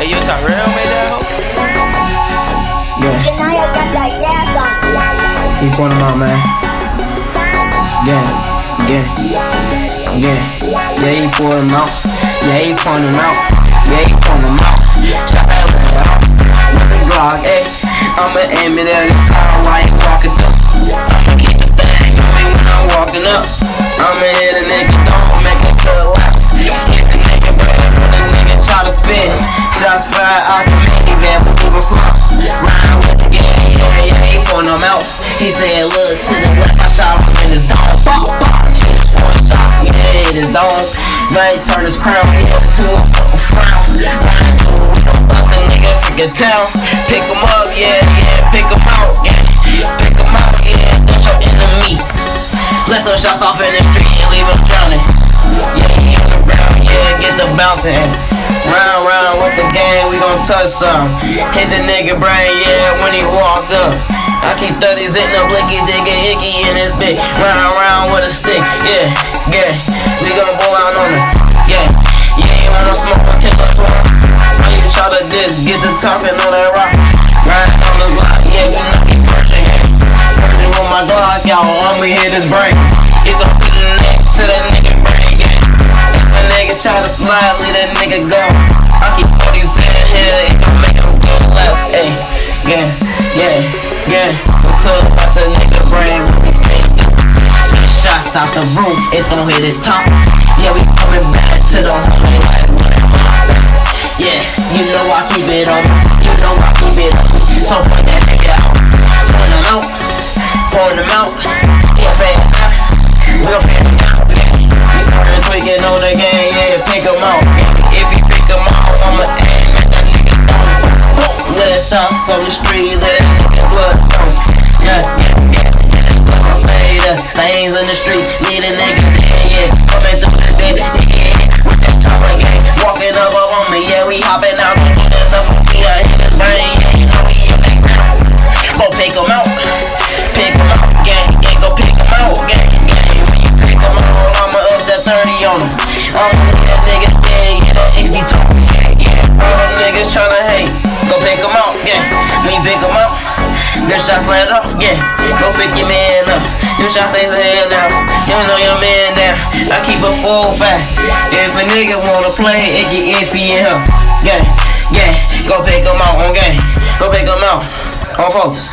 Hey, you Tyrell made that hoe? Yeah. Janaya got that gas on it. He point them out, man. Yeah, yeah, yeah. Yeah, he pull them out. Yeah, he point them out. Yeah, he point them out. Shot that little out. With the Glock, ayy. I'ma aim it at his out. He said, look to the left, I shot him in his dome. Bop, shoot his four shots, yeah, hit his dome. He turn his crown, he hit to a fucking frown. Riding through, we gon' bust a nigga freaking town. Pick him up, yeah, yeah, pick him out, yeah. Pick him out, yeah, that's your enemy. Let some shots off in the street and leave him drowning. Yeah, he the ground, yeah, get the bouncing. Round, round with the gang, we gon' touch some. Hit the nigga brain, yeah, when he walk up. I keep 30s in the blickies, it get icky in his dick. Round, round with a stick, yeah, yeah. We gon' blow out on him, yeah. You wanna smoke a killer him? When you try to diss, get the talking on that rock. Right on the block, yeah, we know he perching. Perching with my Glock, y'all, I'ma hit his brain. He's a the neck to that nigga brain, yeah. If a nigga try to slide, leave that nigga go. I keep 40s in here, it gon' make him go left, ayy. Yeah. Because watch a nigga brain we stay Shots out the roof, it's gon' hit his top. Yeah, we coming back to the homie? Yeah, you know I keep it on. You know I keep it on. So point that nigga out. Point him out. Point him out. Yeah, fast out. We gon' fade him out. Yeah. We started tweaking on the game. Yeah, pick him out. If you pick him out, I'ma aim at that nigga. Let it shots on the street. Let niggas tryna hate, go pick him out, gang. When you pick him out. Good shots let off, yeah. Go pick your man up. Good shots stay the hell down. You know your man down. I keep a full fat. If a nigga wanna play, it get iffy in here. Yeah, yeah. Go pick him out on game. Go pick him out on folks.